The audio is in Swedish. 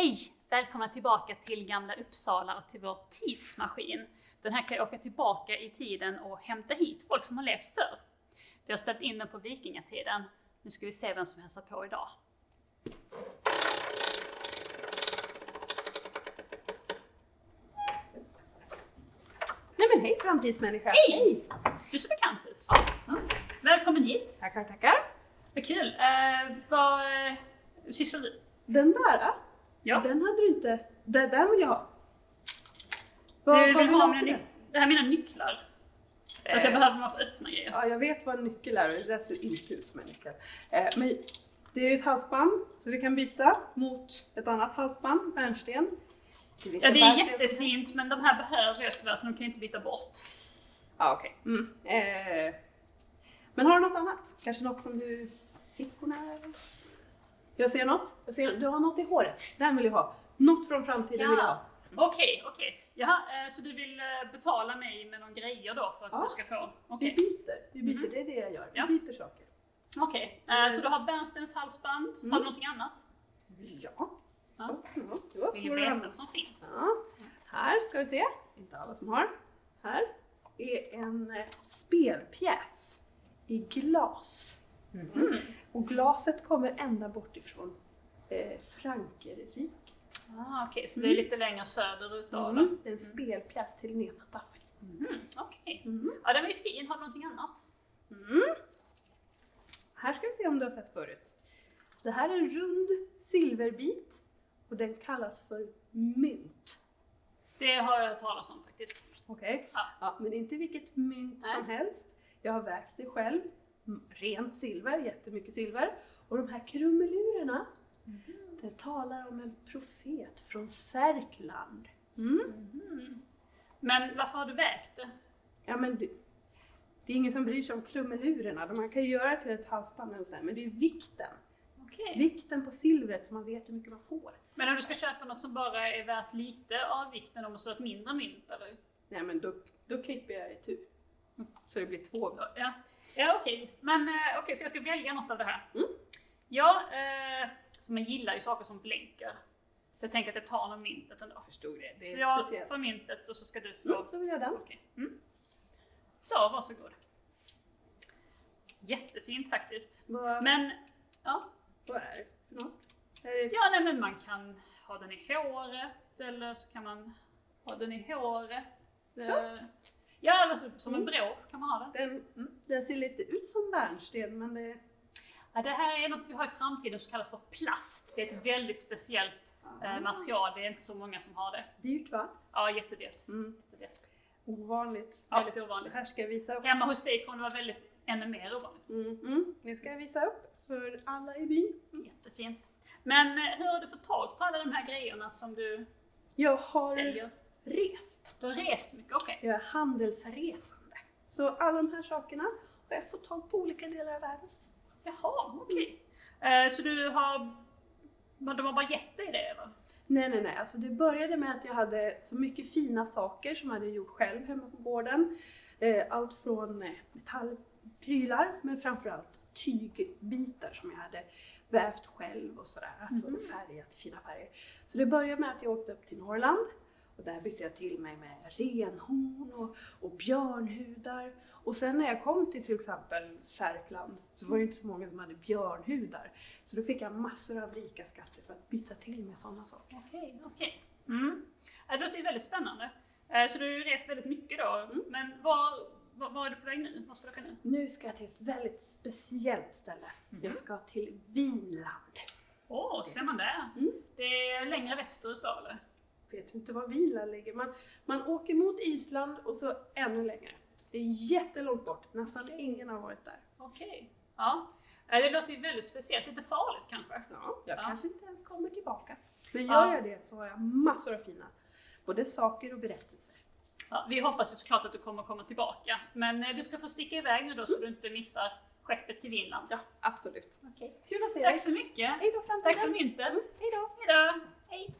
Hej! Välkomna tillbaka till Gamla Uppsala och till vår tidsmaskin. Den här kan åka tillbaka i tiden och hämta hit folk som har levt förr. Vi har ställt in den på vikingatiden. Nu ska vi se vem som hälsar på idag. Nej men hej framtidsmänniska! Hej! Du ser bekant ut. Ja. Välkommen hit! Tackar, tackar! Vad kul! Eh, vad eh, sysslar du? Den där, Ja. den hade du inte... Den, den vill jag ha. Du Vad, vill vad vill du ha för den? Det här är mina nycklar. Alltså jag Eh. behöver dem för att öppna grejer. Ja, jag vet vad en nyckel är och det där ser inte ut som en nyckel. Eh, men det är ju ett halsband så vi kan byta mot ett annat halsband, bärnsten. Du Ja, det är jättefint men de här behöver jag tyvärr så de kan jag inte byta bort. Ja, okej. Mm. Eh, men har du något annat? Kanske något som du... Fickorna? Jag ser något. Jag ser, du har något i håret. Den vill jag ha. Något från framtiden vill jag ha. Okej, okej. Jaha, eh, så du vill eh, betala mig med någon grejer då för att Ja. du ska få? Vi Okej. byter. Vi byter, Mhm. det är det jag gör. Vi Ja. byter saker. Okej. Eh, Så du har bärnstens halsband. Mm. Har du någonting annat? Ja. Ja. ja. Det var Vill veta vad som finns? Ja. Här ska du se. Inte alla som har. Här är en spelpjäs i glas. Mm. Och glaset kommer ända bort ifrån eh, Frankrike. Ah, Okej, så det är lite längre söderut då? Mm. En spelpjäs till Linné Taffel. Mm. Okej. Mm. Ja, den var ju fin. Har du någonting annat? Mm. Här ska vi se om du har sett förut. Det här är en rund silverbit och den kallas för mynt. Det har jag hört talas om faktiskt. Okej? Ja. Ja, men inte vilket mynt som helst. Jag har vägt det själv. Mm, Rent silver, jättemycket silver. Och de här krumelurerna, det talar om en profet från Särkland. Mm. Mhm. Men varför har du vägt det? Ja, men det, det är ingen som bryr sig om krumelurerna. Man kan ju göra till ett halsband eller sådär, men det är vikten. Okej. Vikten på silvret så man vet hur mycket man får. Men om du ska köpa något som bara är värt lite av vikten, då måste du ha ett mindre mynt eller? Nej men då, då klipper jag i tur. Så det blir två. Ja, ja okej visst. Men eh, okej, så jag ska välja något av det här. Mm. Ja, eh, så man gillar ju saker som blänker. Så jag tänker att jag tar någon myntet ändå. Förstod det. Det Så är jag speciellt. får myntet och så ska du få... Mm, då vill jag den. Okej. Mm. Så, varsågod. Jättefint faktiskt. Vad, Men, ja. vad är det för något? Det, Ja, nej, men man kan ha den i håret eller så kan man ha den i håret. Så. Ja, eller så, som en Mm. brå kan man ha den. den, mm, den ser lite ut som bärnsten men det... Ja, det här är något vi har i framtiden som kallas för plast. Det är ett väldigt speciellt eh, material. Det är inte så många som har det. Dyrt va? Ja, jättedyrt. Mm. jättedyrt. Ovanligt. Väldigt Det ovanligt. här ska jag visa upp. Hemma hos dig kommer det vara väldigt, ännu mer ovanligt. Mm, mm. Det ska jag visa upp för alla i byn. Jättefint. Men eh, hur har du fått tag på alla de här grejerna som du Jag har säljer? Har rest mycket, okej. Jag är handelsresande. Så alla de här sakerna har jag fått tag på olika delar av världen. Jaha, okej. Eh, så du har... men De har bara gett dig det eller? Nej, nej, nej. Alltså det började med att jag hade så mycket fina saker som jag hade gjort själv hemma på gården. Eh, Allt från eh, metallprylar, men framförallt tygbitar som jag hade vävt själv och sådär. Alltså Mhm. färgat fina färger. Så det började med att jag åkte upp till Norrland och där bytte jag till mig med renhorn och, och björnhudar. Och sen när jag kom till till exempel Särkland så var det inte så många som hade björnhudar. Så då fick jag massor av rika skatter för att byta till med sådana saker. Okej, okej. Mm. Det låter ju väldigt spännande. Eh, Så du har ju rest väldigt mycket då. Mm. Men var, var, var är du på väg nu? Var ska du åka nu? Nu ska jag till ett väldigt speciellt ställe. Mhm. Jag ska till Vinland. Åh, ser man där? Mm. Det är längre västerut då eller? Vet inte var Vinland ligger. Man, man åker mot Island och så ännu längre. Det är jättelångt bort. Nästan Okej. ingen har varit där. Okej. Ja. Eh, Det låter ju väldigt speciellt. Lite farligt kanske? Ja, jag Ja. kanske inte ens kommer tillbaka. Men Ja. gör jag det så har jag massor av fina både saker och berättelser. Ja, vi hoppas ju såklart att du kommer komma tillbaka. Men eh, du ska få sticka iväg nu då så du inte missar skeppet till Vinland. Ja, absolut. Okej. Kul att se Tack dig. så mycket. Hej då framtiden. Tack för myntet. Mm, Hej då. Hejdå. Hej.